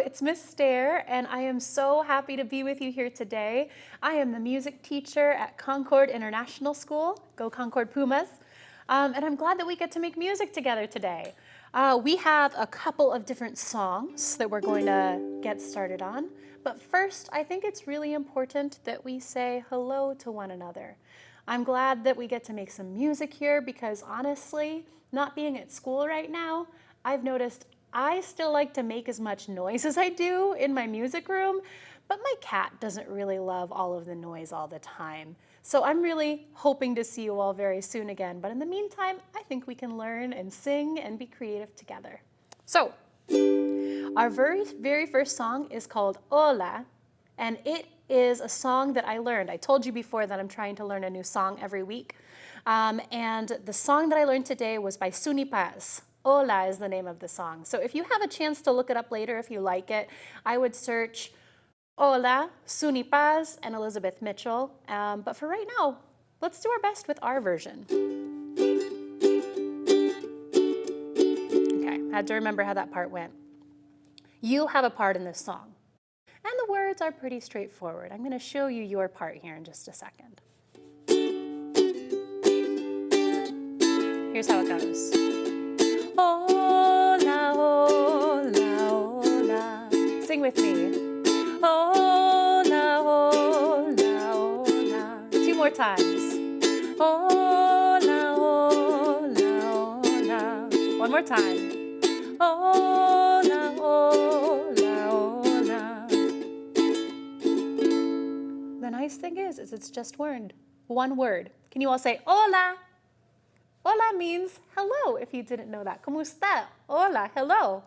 it's Miss Stair, and I am so happy to be with you here today. I am the music teacher at Concord International School, Go Concord Pumas, um, and I'm glad that we get to make music together today. Uh, we have a couple of different songs that we're going to get started on, but first I think it's really important that we say hello to one another. I'm glad that we get to make some music here because honestly, not being at school right now, I've noticed I still like to make as much noise as I do in my music room, but my cat doesn't really love all of the noise all the time. So I'm really hoping to see you all very soon again. But in the meantime, I think we can learn and sing and be creative together. So our very, very first song is called Hola, and it is a song that I learned. I told you before that I'm trying to learn a new song every week. Um, and the song that I learned today was by Suni Paz. Hola is the name of the song. So if you have a chance to look it up later, if you like it, I would search Hola, Suni Paz, and Elizabeth Mitchell. Um, but for right now, let's do our best with our version. Okay, I had to remember how that part went. You have a part in this song. And the words are pretty straightforward. I'm going to show you your part here in just a second. Here's how it goes. Sing with me. Oh, hola, hola, oh, hola. Oh, Two more times. Hola, hola, hola. One more time. Hola, hola, hola. The nice thing is, is it's just word, one word. Can you all say hola? Hola means hello, if you didn't know that. ¿Cómo está? Hola, hello.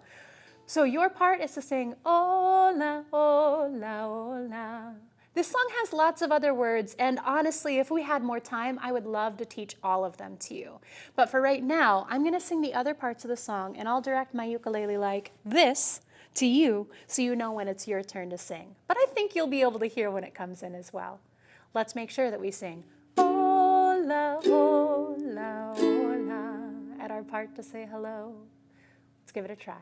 So your part is to sing hola, hola, hola. This song has lots of other words, and honestly, if we had more time, I would love to teach all of them to you. But for right now, I'm gonna sing the other parts of the song, and I'll direct my ukulele like this to you, so you know when it's your turn to sing. But I think you'll be able to hear when it comes in as well. Let's make sure that we sing hola, hola, hola, at our part to say hello. Let's give it a try.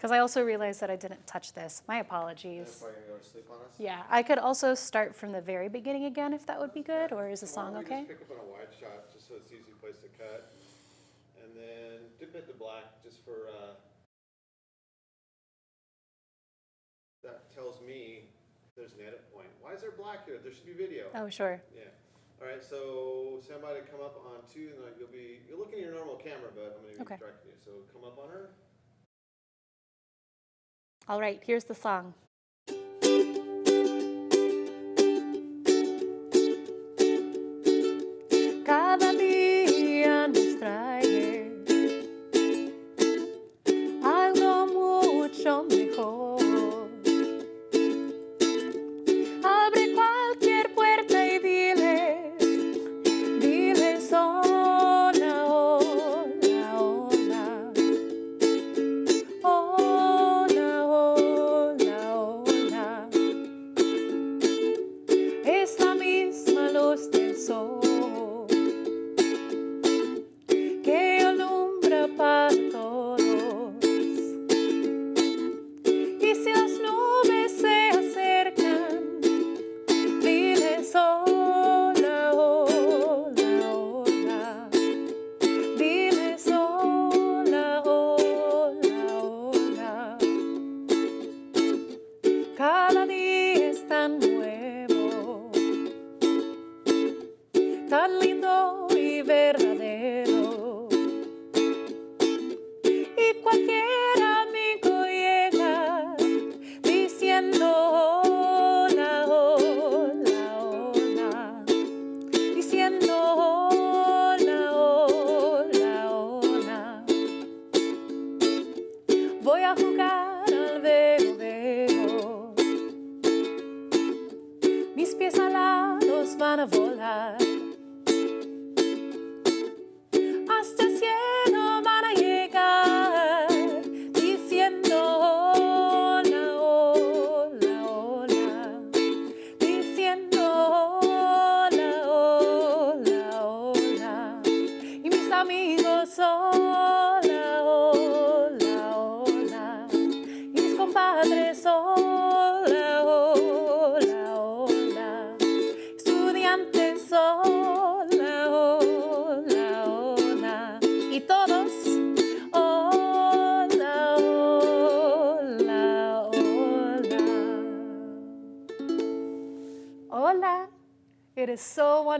Because I also realized that I didn't touch this. My apologies. Yeah, I could also start from the very beginning again if that would be good, or is the song okay? Just pick up on a wide shot just so it's easy place to cut. And then dip it to black just for, uh, that tells me there's an edit point. Why is there black here? There should be video. Oh, sure. Yeah. All right, so somebody come up on two, and you'll be, you're looking at your normal camera, but I'm gonna Okay. be directing you, so come up on her. All right, here's the song.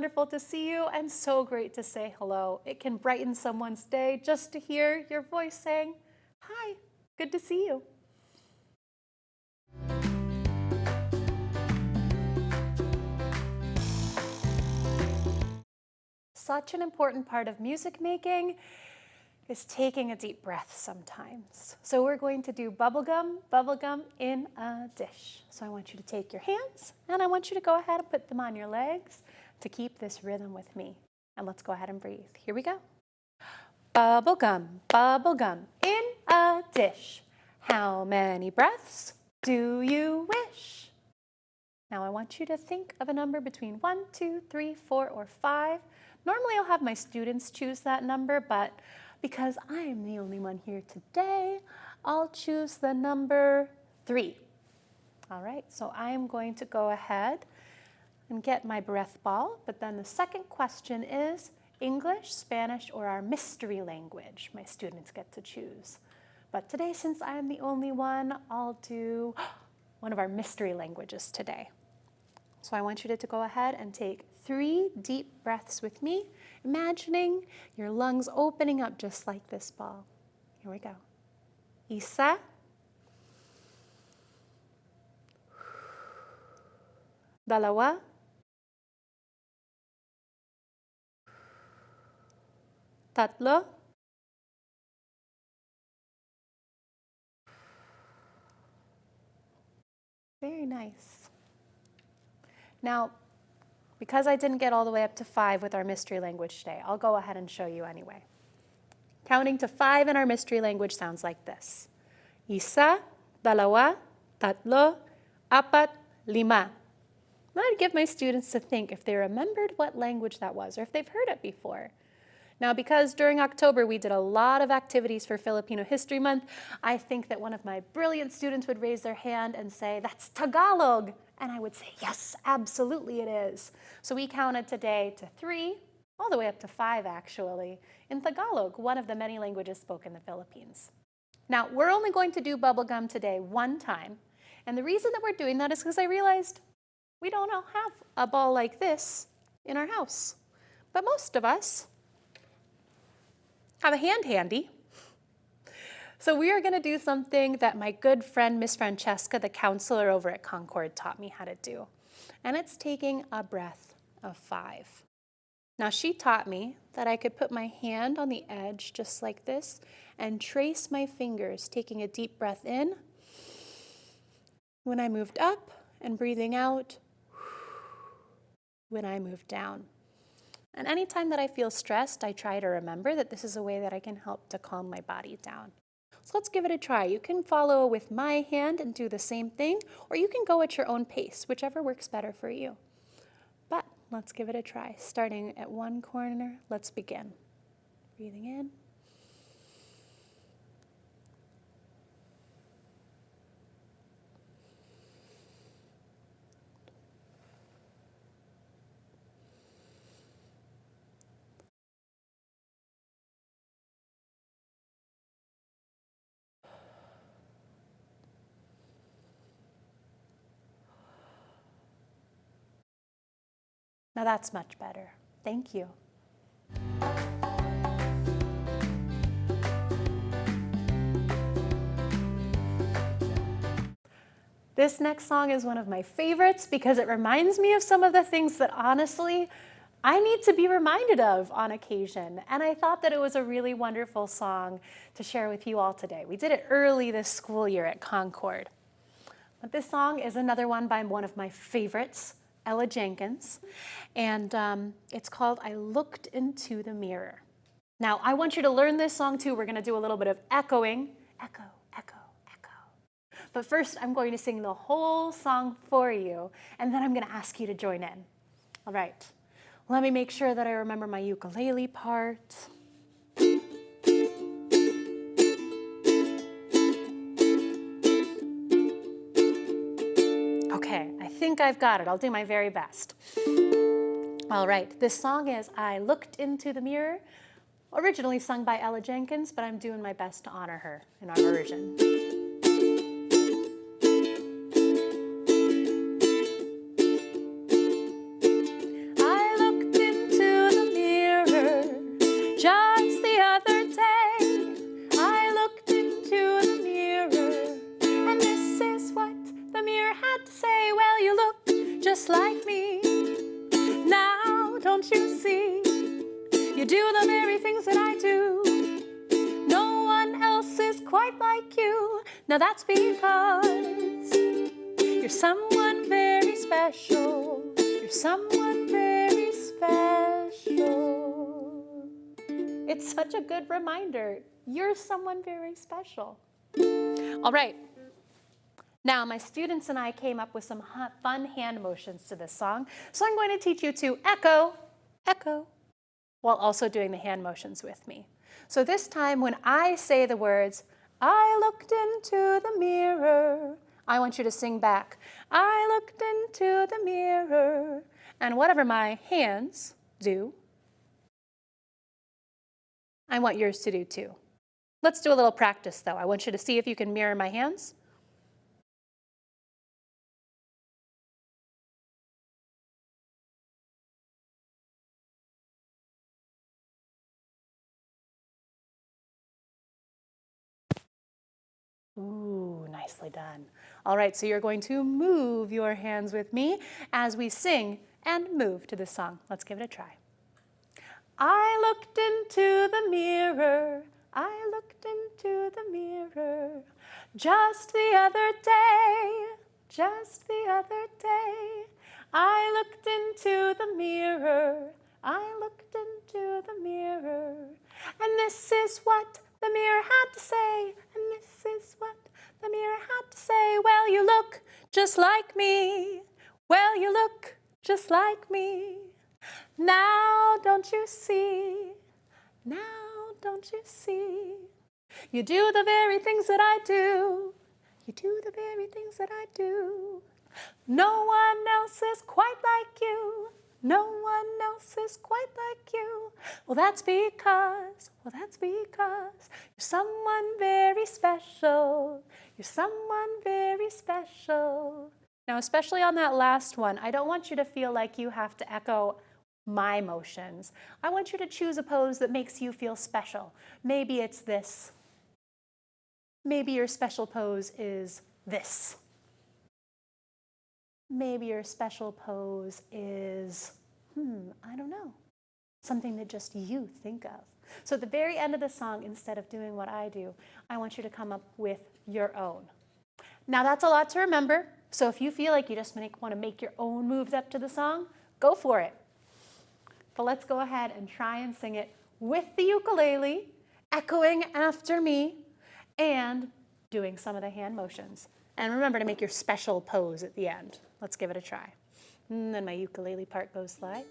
Wonderful to see you and so great to say hello. It can brighten someone's day just to hear your voice saying, Hi, good to see you. Such an important part of music making is taking a deep breath sometimes. So we're going to do bubblegum, bubblegum in a dish. So I want you to take your hands and I want you to go ahead and put them on your legs to keep this rhythm with me. And let's go ahead and breathe. Here we go. Bubblegum, bubblegum in a dish. How many breaths do you wish? Now I want you to think of a number between one, two, three, four, or five. Normally I'll have my students choose that number, but because I am the only one here today, I'll choose the number three. All right, so I'm going to go ahead and get my breath ball, but then the second question is English, Spanish, or our mystery language. My students get to choose. But today, since I'm the only one, I'll do one of our mystery languages today. So I want you to, to go ahead and take three deep breaths with me, imagining your lungs opening up just like this ball. Here we go. Isa. Dalawa. Tatlo. Very nice. Now, because I didn't get all the way up to five with our mystery language today, I'll go ahead and show you anyway. Counting to five in our mystery language sounds like this. Isa, dalawa, tatlo, apat, lima. I'd give my students to think if they remembered what language that was or if they've heard it before. Now, because during October we did a lot of activities for Filipino History Month, I think that one of my brilliant students would raise their hand and say, that's Tagalog. And I would say, yes, absolutely it is. So we counted today to three, all the way up to five actually, in Tagalog, one of the many languages spoken in the Philippines. Now, we're only going to do bubblegum today one time. And the reason that we're doing that is because I realized we don't all have a ball like this in our house. But most of us have a hand handy. So we are going to do something that my good friend, Miss Francesca, the counselor over at Concord, taught me how to do. And it's taking a breath of five. Now she taught me that I could put my hand on the edge just like this and trace my fingers, taking a deep breath in. When I moved up and breathing out when I moved down. And anytime that I feel stressed, I try to remember that this is a way that I can help to calm my body down. So let's give it a try. You can follow with my hand and do the same thing, or you can go at your own pace, whichever works better for you. But let's give it a try. Starting at one corner, let's begin. Breathing in. Now that's much better. Thank you. This next song is one of my favorites because it reminds me of some of the things that honestly I need to be reminded of on occasion. And I thought that it was a really wonderful song to share with you all today. We did it early this school year at Concord. But this song is another one by one of my favorites, Ella Jenkins, and um, it's called I Looked Into the Mirror. Now, I want you to learn this song too. We're going to do a little bit of echoing. Echo, echo, echo. But first, I'm going to sing the whole song for you, and then I'm going to ask you to join in. All right. Let me make sure that I remember my ukulele part. Okay, I think I've got it. I'll do my very best. All right, this song is I Looked Into the Mirror, originally sung by Ella Jenkins, but I'm doing my best to honor her in our version. Special. You're someone very special. It's such a good reminder. You're someone very special. All right. Now, my students and I came up with some fun hand motions to this song. So I'm going to teach you to echo, echo, while also doing the hand motions with me. So this time when I say the words, I looked into the mirror, I want you to sing back, I looked into the mirror. And whatever my hands do, I want yours to do too. Let's do a little practice though. I want you to see if you can mirror my hands. Ooh, nicely done. All right, so you're going to move your hands with me as we sing and move to this song. Let's give it a try. I looked into the mirror. I looked into the mirror just the other day. Just the other day. I looked into the mirror. I looked into the mirror. And this is what the mirror had to say. And this is what the mirror had to say. Well, you look just like me. Well, you look just like me. Now, don't you see? Now, don't you see? You do the very things that I do. You do the very things that I do. No one else is quite like you. No one else is quite like you. Well, that's because, well, that's because you're someone very special. You're someone very special. Now, especially on that last one, I don't want you to feel like you have to echo my motions. I want you to choose a pose that makes you feel special. Maybe it's this. Maybe your special pose is this. Maybe your special pose is, hmm, I don't know, something that just you think of. So at the very end of the song, instead of doing what I do, I want you to come up with your own. Now that's a lot to remember, so if you feel like you just make, want to make your own moves up to the song, go for it. But let's go ahead and try and sing it with the ukulele, echoing after me, and doing some of the hand motions. And remember to make your special pose at the end. Let's give it a try. And then my ukulele part goes like.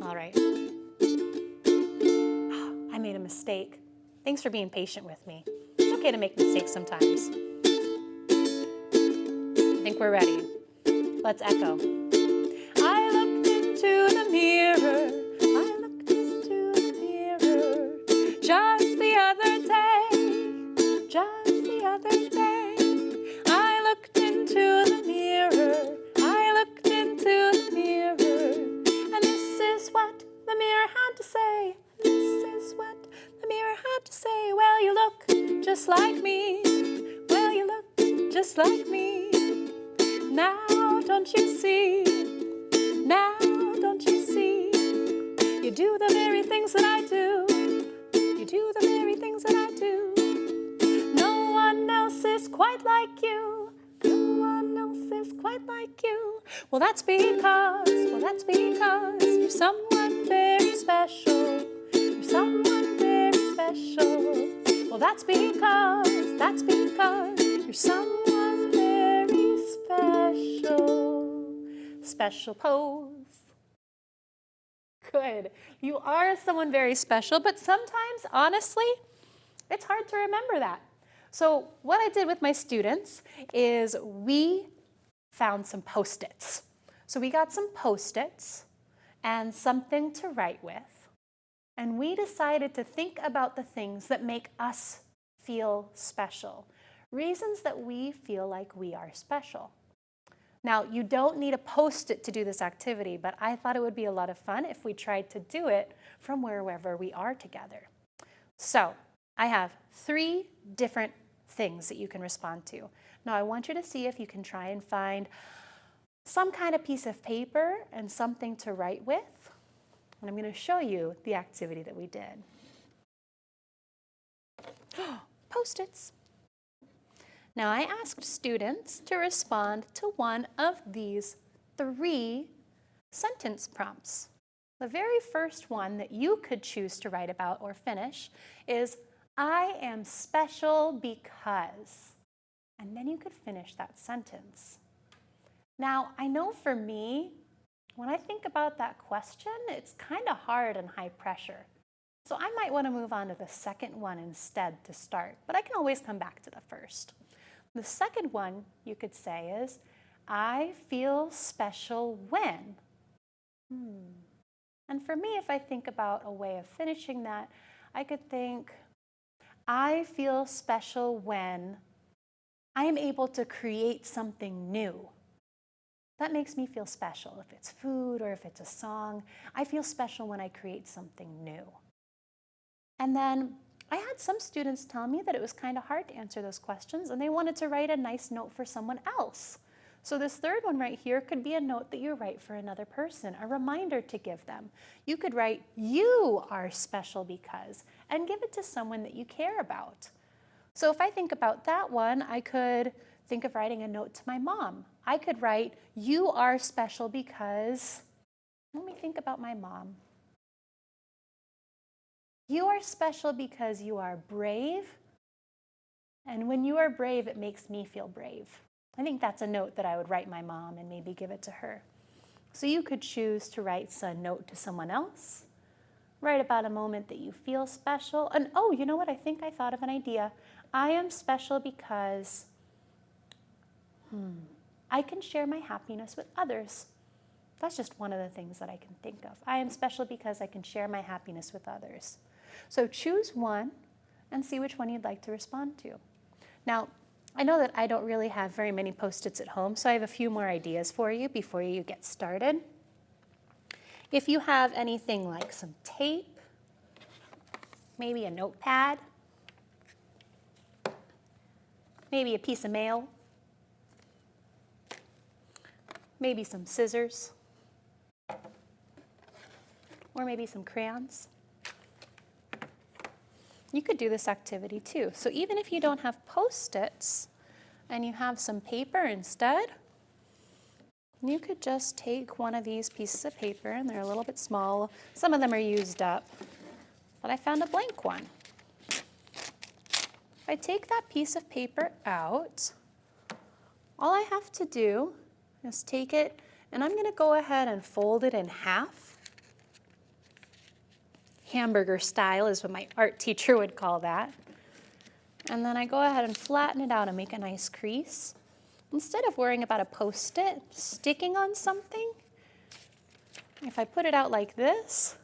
All right. I made a mistake. Thanks for being patient with me. It's okay to make mistakes sometimes. I think we're ready. Let's echo. I looked into the mirror. Just like me. Now, don't you see? Now, don't you see? You do the very things that I do. You do the very things that I do. No one else is quite like you. No one else is quite like you. Well, that's because, well, that's because you're someone very special. You're someone very special. Well, that's because, that's because you're someone special. Special pose. Good. You are someone very special, but sometimes, honestly, it's hard to remember that. So what I did with my students is we found some Post-its. So we got some Post-its and something to write with. And we decided to think about the things that make us feel special. Reasons that we feel like we are special. Now, you don't need a Post-it to do this activity, but I thought it would be a lot of fun if we tried to do it from wherever we are together. So I have three different things that you can respond to. Now I want you to see if you can try and find some kind of piece of paper and something to write with. And I'm going to show you the activity that we did. Post-its. Now I asked students to respond to one of these three sentence prompts. The very first one that you could choose to write about or finish is I am special because. And then you could finish that sentence. Now, I know for me, when I think about that question, it's kind of hard and high pressure. So I might want to move on to the second one instead to start, but I can always come back to the first. The second one you could say is, I feel special when. Hmm. And for me, if I think about a way of finishing that, I could think, I feel special when I am able to create something new. That makes me feel special. If it's food or if it's a song, I feel special when I create something new. And then I had some students tell me that it was kind of hard to answer those questions and they wanted to write a nice note for someone else. So this third one right here could be a note that you write for another person, a reminder to give them. You could write, you are special because, and give it to someone that you care about. So if I think about that one, I could think of writing a note to my mom. I could write, you are special because, let me think about my mom. You are special because you are brave. And when you are brave, it makes me feel brave. I think that's a note that I would write my mom and maybe give it to her. So you could choose to write a note to someone else, write about a moment that you feel special, and oh, you know what? I think I thought of an idea. I am special because hmm, I can share my happiness with others. That's just one of the things that I can think of. I am special because I can share my happiness with others. So choose one and see which one you'd like to respond to. Now, I know that I don't really have very many Post-its at home, so I have a few more ideas for you before you get started. If you have anything like some tape, maybe a notepad, maybe a piece of mail, maybe some scissors, or maybe some crayons. You could do this activity too. So even if you don't have Post-its and you have some paper instead, you could just take one of these pieces of paper, and they're a little bit small. Some of them are used up, but I found a blank one. If I take that piece of paper out, all I have to do is take it, and I'm going to go ahead and fold it in half hamburger style is what my art teacher would call that. And then I go ahead and flatten it out and make a nice crease. Instead of worrying about a post-it sticking on something, if I put it out like this,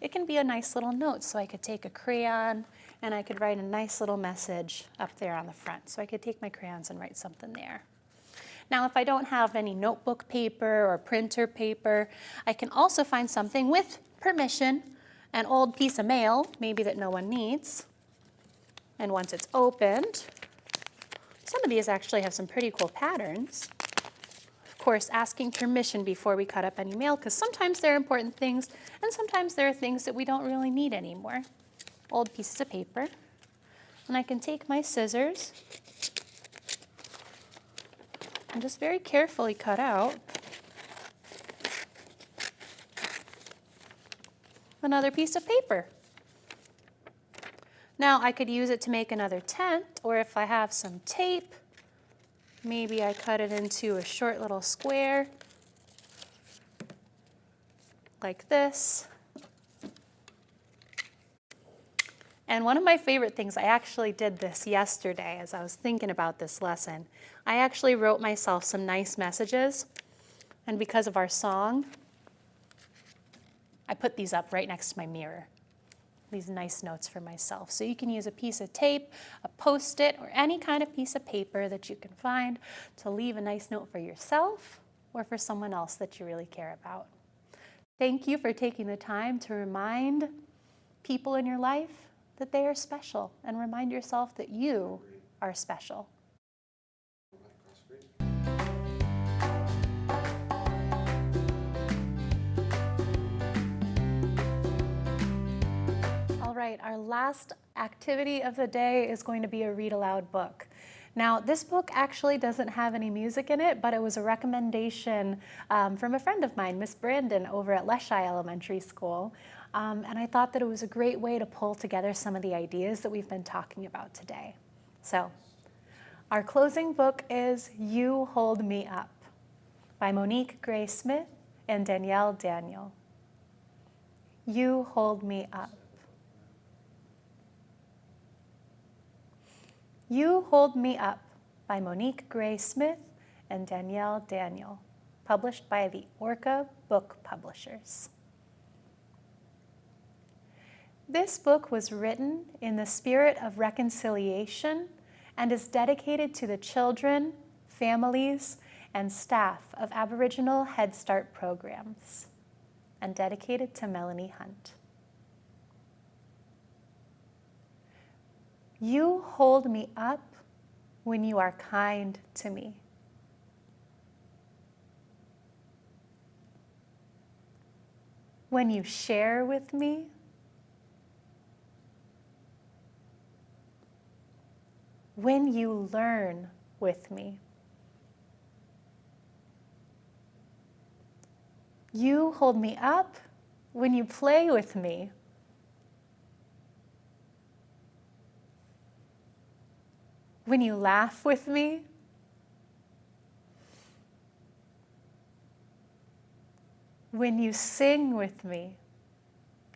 it can be a nice little note. So I could take a crayon and I could write a nice little message up there on the front. So I could take my crayons and write something there. Now, if I don't have any notebook paper or printer paper, I can also find something with permission an old piece of mail, maybe that no one needs. And once it's opened, some of these actually have some pretty cool patterns. Of course, asking permission before we cut up any mail, because sometimes they're important things, and sometimes there are things that we don't really need anymore. Old pieces of paper. And I can take my scissors, and just very carefully cut out another piece of paper. Now I could use it to make another tent, or if I have some tape, maybe I cut it into a short little square like this. And one of my favorite things, I actually did this yesterday as I was thinking about this lesson. I actually wrote myself some nice messages. And because of our song, I put these up right next to my mirror. These nice notes for myself. So you can use a piece of tape, a post it, or any kind of piece of paper that you can find to leave a nice note for yourself or for someone else that you really care about. Thank you for taking the time to remind people in your life that they are special and remind yourself that you are special. Right, our last activity of the day is going to be a read aloud book. Now, this book actually doesn't have any music in it, but it was a recommendation um, from a friend of mine, Miss Brandon, over at Leschi Elementary School. Um, and I thought that it was a great way to pull together some of the ideas that we've been talking about today. So, our closing book is You Hold Me Up by Monique Gray Smith and Danielle Daniel. You Hold Me Up. You Hold Me Up by Monique Gray Smith and Danielle Daniel, published by the Orca Book Publishers. This book was written in the spirit of reconciliation and is dedicated to the children, families, and staff of Aboriginal Head Start programs and dedicated to Melanie Hunt. You hold me up when you are kind to me. When you share with me, when you learn with me. You hold me up when you play with me. When you laugh with me. When you sing with me,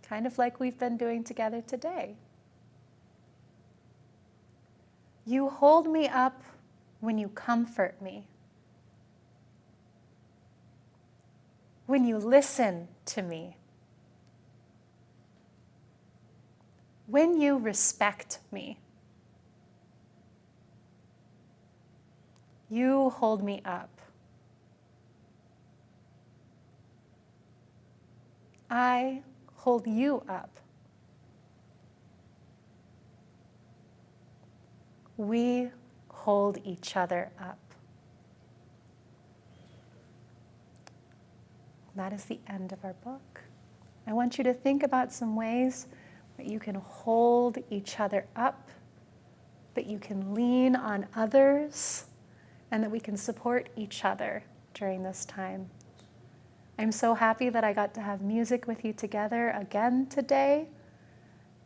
kind of like we've been doing together today. You hold me up when you comfort me. When you listen to me. When you respect me. You hold me up. I hold you up. We hold each other up. That is the end of our book. I want you to think about some ways that you can hold each other up, that you can lean on others and that we can support each other during this time. I'm so happy that I got to have music with you together again today.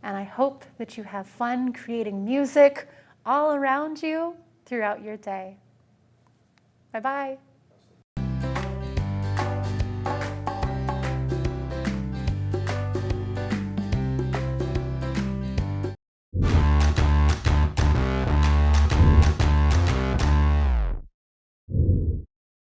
And I hope that you have fun creating music all around you throughout your day. Bye bye.